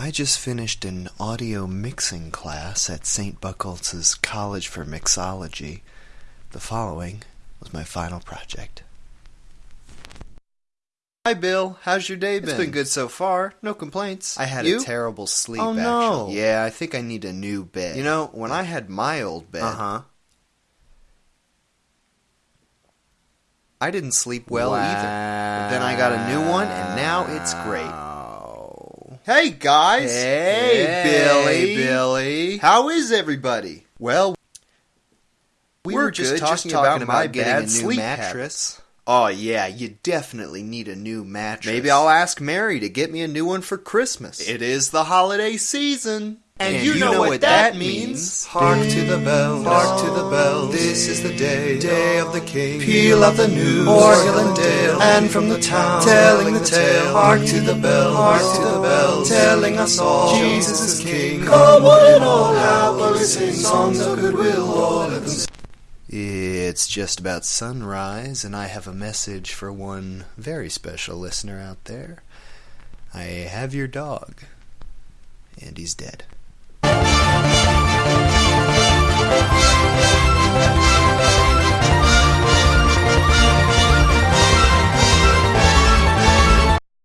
I just finished an audio mixing class at St. Buckles' College for Mixology. The following was my final project. Hi, Bill. How's your day been? It's been good so far. No complaints. I had You? a terrible sleep. Oh, no. actually. Yeah, I think I need a new bed. You know, when I had my old bed, Uh huh. I didn't sleep well either. But then I got a new one, and now it's great. Hey, guys. Hey, Billy. Billy. How is everybody? Well, we We're were just talking, just talking about, about getting bad a new sleep mattress. Oh yeah, you definitely need a new mattress. Maybe I'll ask Mary to get me a new one for Christmas. It is the holiday season. And you know what that means. Hark to the bells, hark to the bells. This is the day, day of the King. Peal of the news, o'er hill and dale, and from the town, telling the tale. Hark to the bells, hark to the bells, telling us all Jesus is King. Come one and all, happily sing songs of goodwill, all let them It's just about sunrise, and I have a message for one very special listener out there. I have your dog, and he's dead.